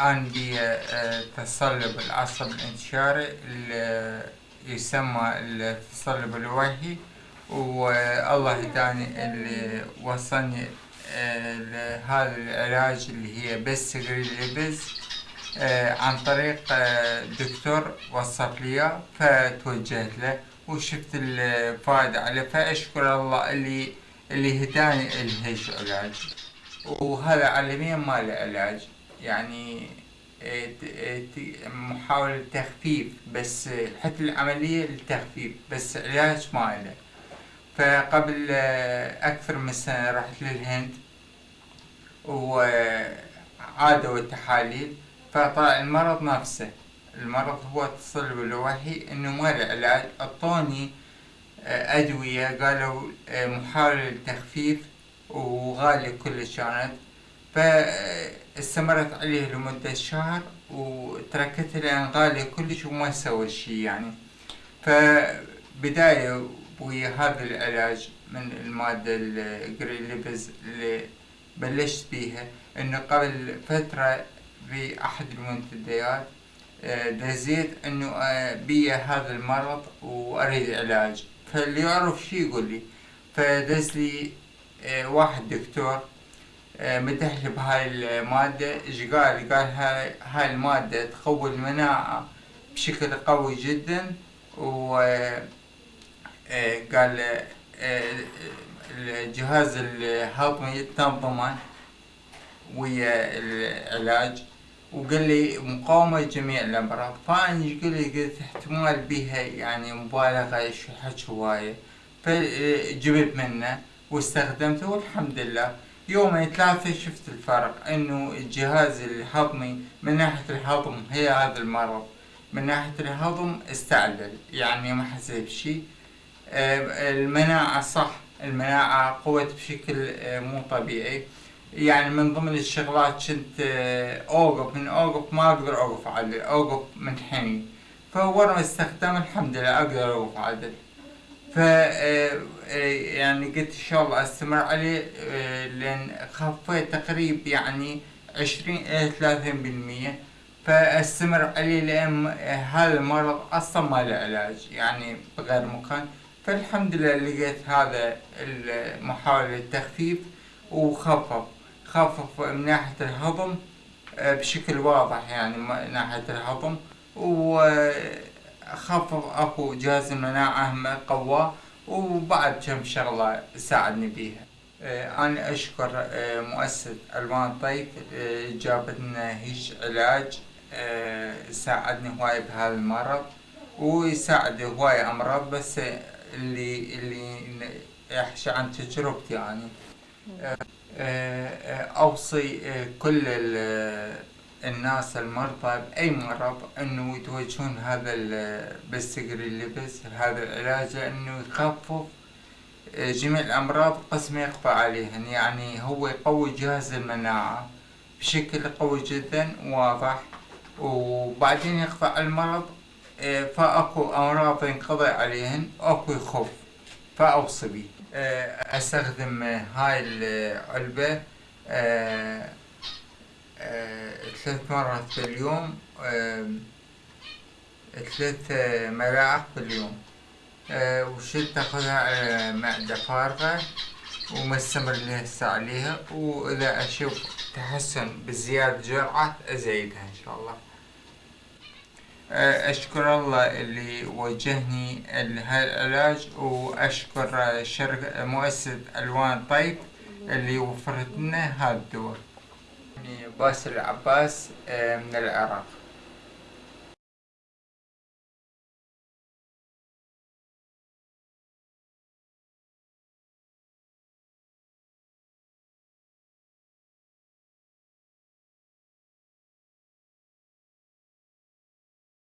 عندي آه، تصلب العصب الانتشاري اللي يسمى التصلب الوجهي والله هداني اللي وصلني آه، لهذا العلاج اللي هي بس آه، عن طريق آه، دكتور وصف لي فتوجهت له وشفت الفائدة عليه فأشكر الله اللي اللي هداني لهيش علاج. وهذا عالميا ما له علاج. يعني آه، آه، محاولة تخفيف بس حتى العملية للتخفيف بس علاج ما له فقبل آه، أكثر من سنة رحت للهند وعادوا التحاليل فطلع المرض نفسه. المرض هو التصلب الوحي إنه ما له علاج. أعطوني أدوية قالوا محاولة للتخفيف وغالية كلش كانت. فاستمرت عليه لمدة شهر وتركتها لأن كلش وما سوى شي يعني. فبداية ويا هذا العلاج من المادة ال green lips اللي بلشت بيها إنه قبل فترة في احد المنتديات آه، دزيت إنه آه، بي هذا المرض وأريد علاج. فاللي يعرف شي يقول لي. فدز لي آه، واحد دكتور آه، مدح لي بهاي المادة. إيش قال؟ قال هاي هاي المادة تقوي المناعة بشكل قوي جدا. و آه، قال آه، الجهاز الهضمي تنظمه ويا العلاج. وقال لي مقاومة لجميع الأمراض. فأنا إيش قلت قلت احتمال بيها يعني مبالغة إيش حكي هواية فجبت منه واستخدمته والحمد لله. يومين ثلاثة شفت الفرق إنه الجهاز الهضمي من ناحية الهضم هي هذا المرض من ناحية الهضم استعدل يعني ما حسيت بشي آه، المناعة صح المناعة قوت بشكل آه، مو طبيعي. يعني من ضمن الشغلات كنت آه، أوقف من أوقف ما أقدر أوقف عدل أوقف منحني فاول ما استخدم الحمد لله أقدر أوقف عدل. ف آه، آه، يعني قلت إن شاء الله أستمر عليه آه، لأن خفيت تقريب يعني عشرين إلى ثلاثين بالمية. فأستمر عليه لأن هذا المرض أصلا ما له علاج يعني بغير مكان. فالحمد لله لقيت هذا المحاولة للتخفيف وخفف خفف من ناحية الهضم بشكل واضح يعني من ناحية الهضم. وخفف اكو جهاز المناعة هم قواه وبعد كم شغلة ساعدني بيها. آه، أنا أشكر آه، مؤسسة ألوان طيف آه، جابت لنا هيج علاج ساعدني هواي بهذا المرض ويساعد هواي أمراض بس اللي اللي يحكي عن تجربتي يعني. أوصي كل الناس المرضى بأي مرض إنه يتوجهون هذا البستجري اللبس هذا العلاج لأنه يخفف آه، جميع الأمراض قسم يقضى عليهن. يعني هو يقوي جهاز المناعة بشكل قوي جدا واضح وبعدين يقضى المرض آه، فأكو أمراض ينقضي عليهن وأكو يخف فأوصي آه، أستخدم هاي العلبة ثلاث مرات في اليوم آه، ثلاث آه، ملاعق في اليوم. آه، وشد تاخذها على معدة فارغة وما استمر لها هسه عليها وإذا أشوف تحسن بزيادة جرعة أزيدها إن شاء الله. آه، أشكر الله اللي وجهني لهذا العلاج وأشكر شركة مؤسسة ألوان طيب اللي وفرت لنا هذا يعني باسل العباس آه، من العراق.